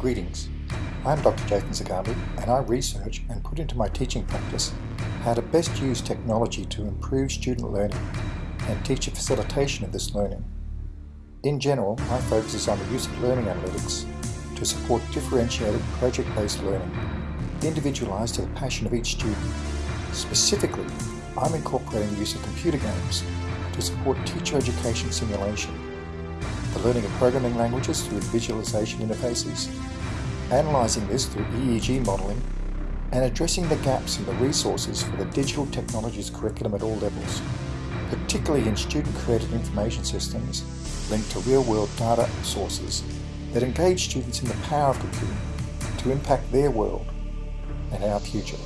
Greetings, I'm Dr. Jason Zagami and I research and put into my teaching practice how to best use technology to improve student learning and teacher facilitation of this learning. In general, my focus is on the use of learning analytics to support differentiated project-based learning, individualised to the passion of each student. Specifically, I'm incorporating the use of computer games to support teacher education simulation, the learning of programming languages through visualization interfaces, analysing this through EEG modelling, and addressing the gaps in the resources for the digital technologies curriculum at all levels, particularly in student-created information systems linked to real-world data sources that engage students in the power of computing to impact their world and our future.